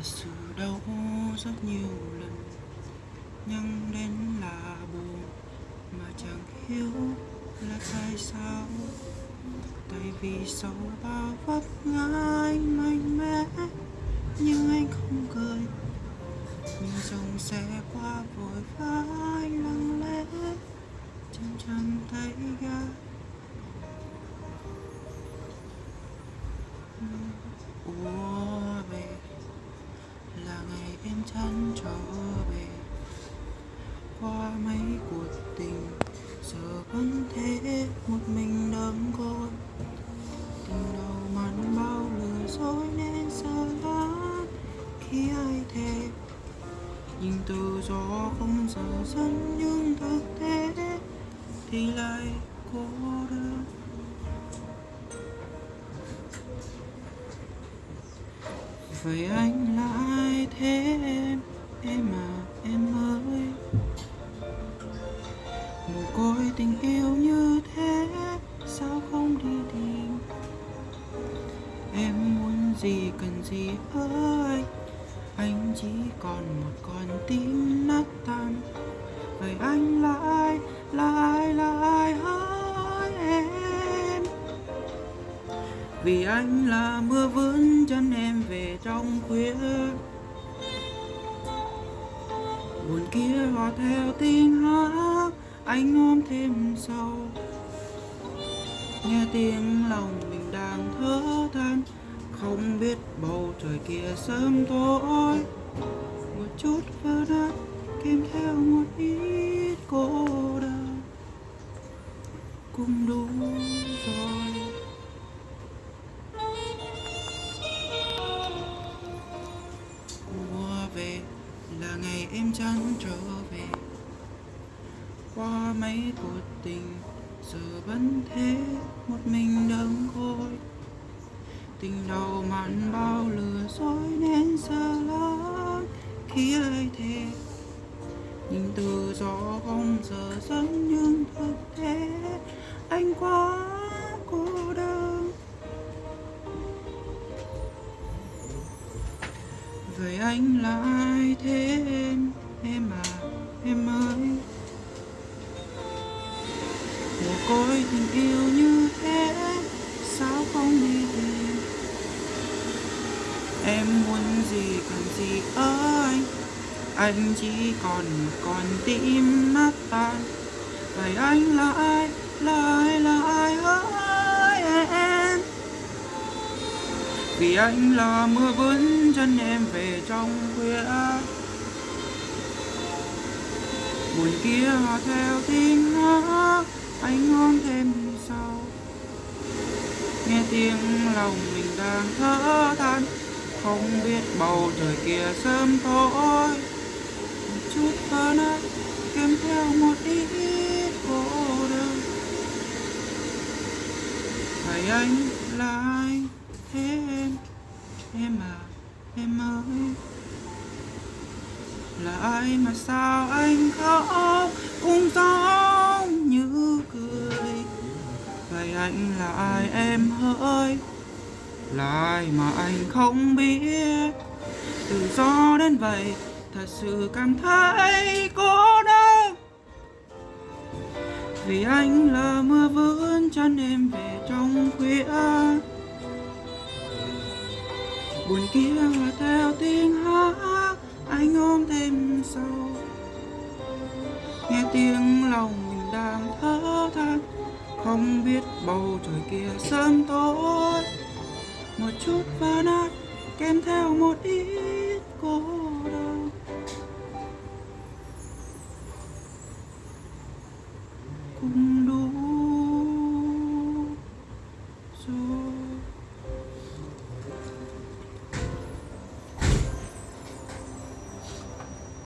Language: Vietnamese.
thật sự đau rất nhiều lần. Nhưng đến là buồn, mà chẳng hiểu là tại sao. Tại vì sau bao vấp ngã mạnh mẽ, nhưng anh không cười. Nhưng dòng xe qua vội vã lặng lẽ chân chẳng thấy ga Ủa chán trở về. Qua mấy cuộc tình, giờ vẫn thế, một mình đắm côi. Tình đầu mặn bao lừa dối nên sợ lắm khi ai thề. Nhưng tự do không giờ dẫn nhưng thực tế, thì lại cô đơn. Vậy anh là tình yêu như thế, sao không đi tìm? Em muốn gì cần gì ơi, anh chỉ còn một con tim nát tan. Vậy anh là ai là ai là ai hỡi em. Vì anh là mưa vươn chân em về trong khuya. Buồn kia hòa theo tiếng hát anh ôm thêm sâu. Nghe tiếng lòng mình đang thở than. Không biết bầu trời kia sớm tối. Một chút vỡ nát, kèm theo một ít cô đơn. Cũng đủ. Mấy cuộc tình, giờ vẫn thế, một mình đơn côi tình đầu mặn bao lừa dối nên sợ lắm khi ai thế nhưng tự do không giờ dẫn nhưng thực tế anh quá cô đơn. Vậy anh là ai thế em em à em ơi ôi tình yêu như thế, sao không đi tìm? Em muốn gì cần gì ơi anh? Chỉ còn một con tim nát tan vậy anh là ai là ai là ai hỡi em. Vì anh là mưa vươn chân em về trong khuya. Buồn kia theo tiếng hát anh ngon thêm sau nghe tiếng lòng mình đang thở than không biết bầu trời kia sớm tối một chút hơn nát, kèm theo một ít cô đơn. Thầy anh là ai? Thế em em à em ơi. Là ai mà sao anh khóc? Cũng giống vậy anh là ai? Em hỡi. Là ai mà anh không biết. Tự do đến vậy, thật sự cảm thấy cô đơn. Vì anh là mưa vươn chân em về trong khuya. Buồn kia hòa theo tiếng hát, anh ôm thêm sâu. Nghe tiếng lòng đang thở than. Không biết bầu trời kia sớm tối. Một chút vỡ nát, kèm theo một ít